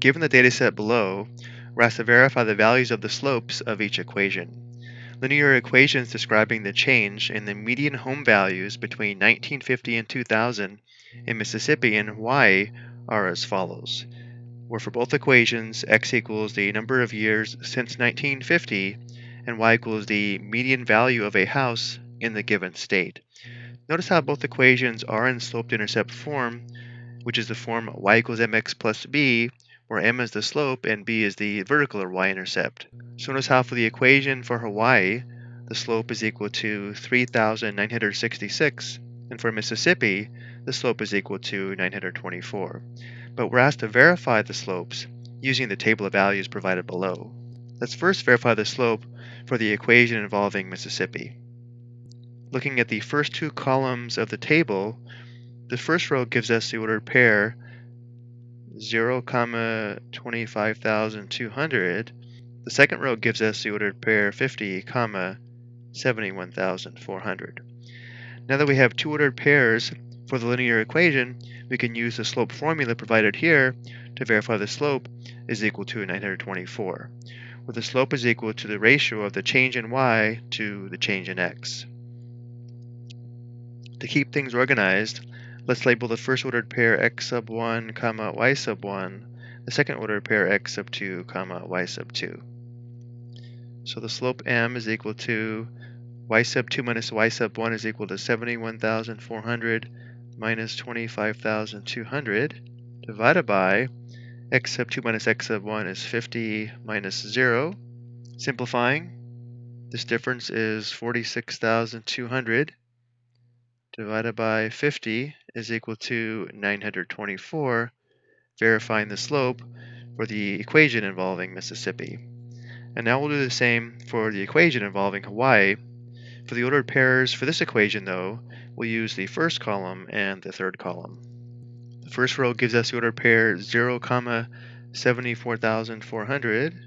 Given the dataset below, we're asked to verify the values of the slopes of each equation. Linear equations describing the change in the median home values between 1950 and 2000 in Mississippi and Hawaii are as follows. Where for both equations, x equals the number of years since 1950 and y equals the median value of a house in the given state. Notice how both equations are in slope-intercept form, which is the form y equals mx plus b, where m is the slope and b is the vertical or y-intercept. So notice how for the mm. equation for Hawaii, the slope is equal to 3,966, and for Mississippi, the slope is equal to 924. But we're asked to verify the slopes using the table of values provided below. Let's first verify the slope for the equation involving Mississippi. Looking at the first two columns of the table, the first row gives us the ordered pair 0, comma 25,200. The second row gives us the ordered pair 50, comma 71,400. Now that we have two ordered pairs for the linear equation, we can use the slope formula provided here to verify the slope is equal to 924, where the slope is equal to the ratio of the change in y to the change in x. To keep things organized, Let's label the first ordered pair x sub 1, comma y sub 1, the second ordered pair x sub 2, comma y sub 2. So the slope m is equal to y sub 2 minus y sub 1 is equal to 71,400 minus 25,200 divided by x sub 2 minus x sub 1 is 50 minus 0. Simplifying, this difference is 46,200 divided by 50 is equal to 924, verifying the slope for the equation involving Mississippi. And now we'll do the same for the equation involving Hawaii. For the ordered pairs for this equation, though, we'll use the first column and the third column. The first row gives us the ordered pair 0, comma 74,400.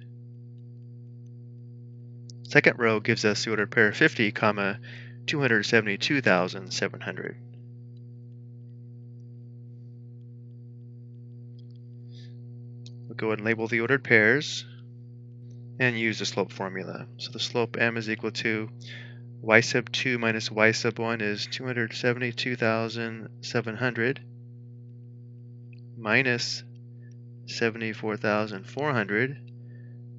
Second row gives us the ordered pair 50, comma 272,700. We'll go ahead and label the ordered pairs and use the slope formula. So the slope m is equal to y sub 2 minus y sub 1 is 272,700 minus 74,400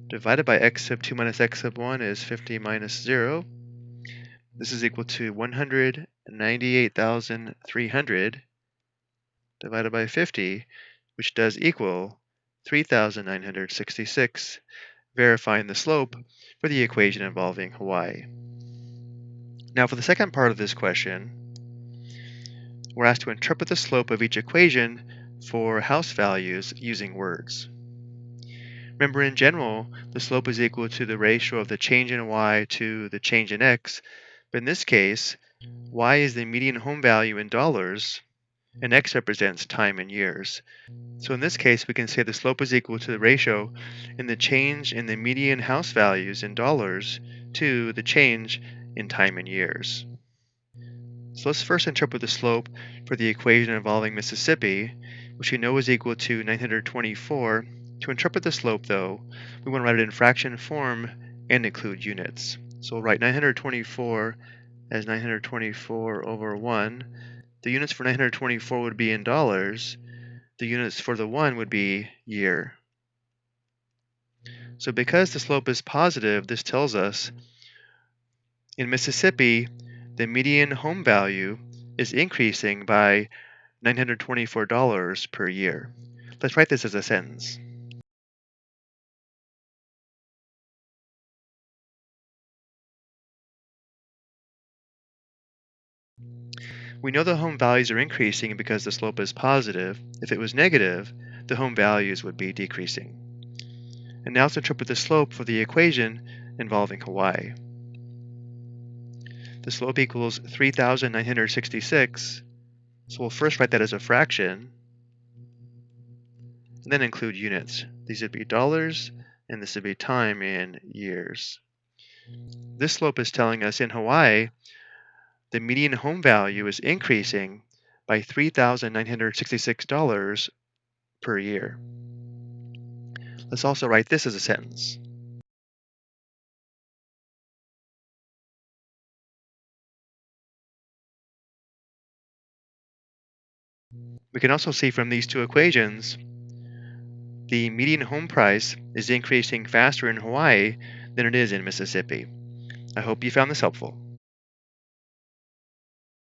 divided by x sub 2 minus x sub 1 is 50 minus 0 this is equal to 198,300 divided by 50, which does equal 3,966, verifying the slope for the equation involving Hawaii. Now for the second part of this question, we're asked to interpret the slope of each equation for house values using words. Remember in general, the slope is equal to the ratio of the change in y to the change in x, but in this case, y is the median home value in dollars, and x represents time in years. So in this case, we can say the slope is equal to the ratio in the change in the median house values in dollars to the change in time in years. So let's first interpret the slope for the equation involving Mississippi, which we know is equal to 924. To interpret the slope, though, we want to write it in fraction form and include units. So we'll write 924 as 924 over 1. The units for 924 would be in dollars. The units for the 1 would be year. So because the slope is positive, this tells us in Mississippi, the median home value is increasing by $924 per year. Let's write this as a sentence. We know the home values are increasing because the slope is positive. If it was negative, the home values would be decreasing. And now let's interpret the slope for the equation involving Hawaii. The slope equals 3,966, so we'll first write that as a fraction, and then include units. These would be dollars, and this would be time in years. This slope is telling us in Hawaii the median home value is increasing by $3,966 per year. Let's also write this as a sentence. We can also see from these two equations the median home price is increasing faster in Hawaii than it is in Mississippi. I hope you found this helpful.